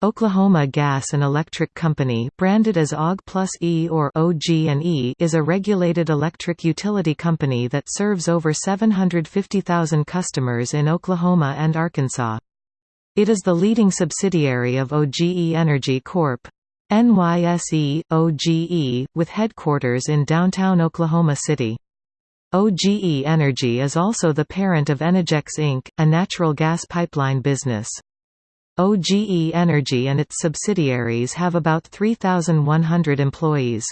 Oklahoma Gas and Electric Company branded as OG plus E or OG&E is a regulated electric utility company that serves over 750,000 customers in Oklahoma and Arkansas. It is the leading subsidiary of OGE Energy Corp. NYSE, OGE, with headquarters in downtown Oklahoma City. OGE Energy is also the parent of Enogex Inc., a natural gas pipeline business. OGE Energy and its subsidiaries have about 3,100 employees.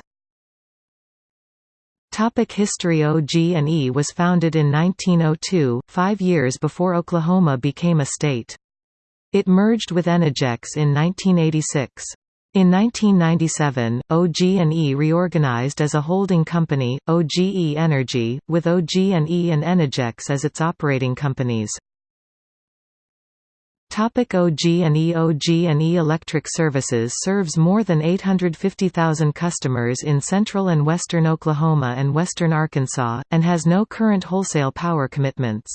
Topic History OG&E was founded in 1902, five years before Oklahoma became a state. It merged with Enogex in 1986. In 1997, OG&E reorganized as a holding company, OGE Energy, with OG&E and Enogex as its operating companies. Topic OG&E OG&E Electric Services serves more than 850,000 customers in central and western Oklahoma and western Arkansas, and has no current wholesale power commitments.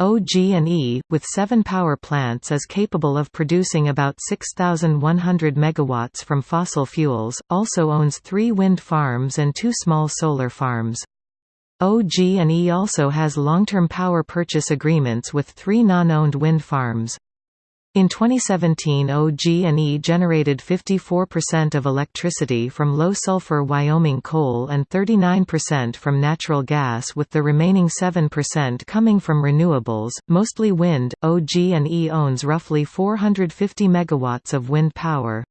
OG&E, with seven power plants is capable of producing about 6,100 megawatts from fossil fuels, also owns three wind farms and two small solar farms. OG&E also has long-term power purchase agreements with three non-owned wind farms. In 2017 OG&E generated 54% of electricity from low-sulfur Wyoming coal and 39% from natural gas with the remaining 7% coming from renewables, mostly wind. OG&E owns roughly 450 megawatts of wind power.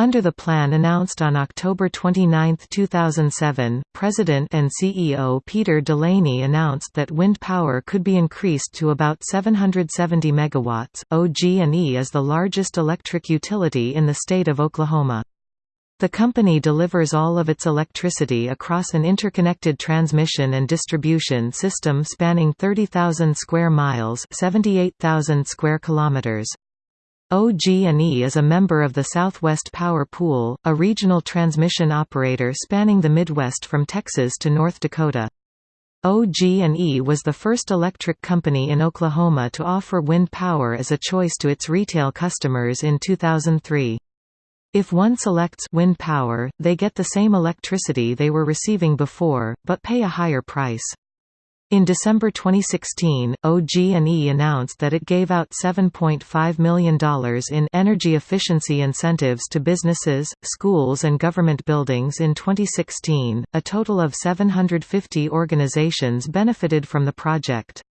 Under the plan announced on October 29, 2007, President and CEO Peter Delaney announced that wind power could be increased to about 770 megawatts. OG&E is the largest electric utility in the state of Oklahoma. The company delivers all of its electricity across an interconnected transmission and distribution system spanning 30,000 square miles, 78,000 square kilometers. OG&E is a member of the Southwest Power Pool, a regional transmission operator spanning the Midwest from Texas to North Dakota. OG&E was the first electric company in Oklahoma to offer wind power as a choice to its retail customers in 2003. If one selects wind power, they get the same electricity they were receiving before, but pay a higher price. In December 2016, OG&E announced that it gave out $7.5 million in energy efficiency incentives to businesses, schools and government buildings in 2016. A total of 750 organizations benefited from the project.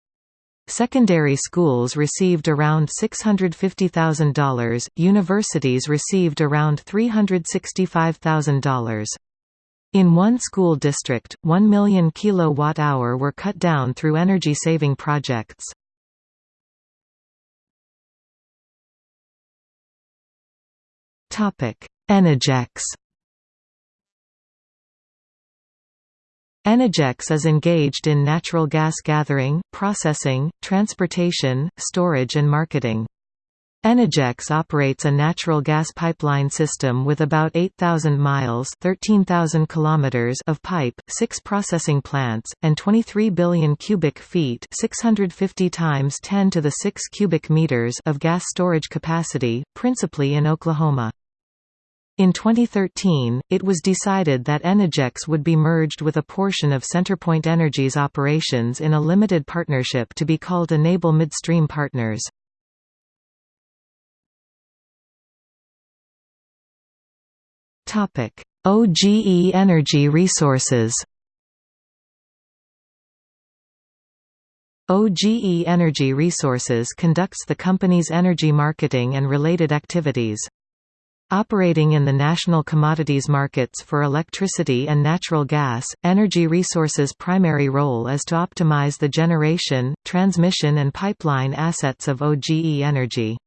Secondary schools received around $650,000, universities received around $365,000. In one school district, 1 million kilowatt-hour were cut down through energy-saving projects. Enogex Enogex is engaged in natural gas gathering, processing, transportation, storage and marketing. Enogex operates a natural gas pipeline system with about 8,000 miles 13,000 kilometers of pipe, six processing plants, and 23 billion cubic feet 650 times 10 to the 6 cubic meters of gas storage capacity, principally in Oklahoma. In 2013, it was decided that Enogex would be merged with a portion of CenterPoint Energy's operations in a limited partnership to be called Enable Midstream Partners. Topic: OGE Energy Resources. OGE Energy Resources conducts the company's energy marketing and related activities. Operating in the national commodities markets for electricity and natural gas, Energy Resources' primary role is to optimize the generation, transmission and pipeline assets of OGE Energy.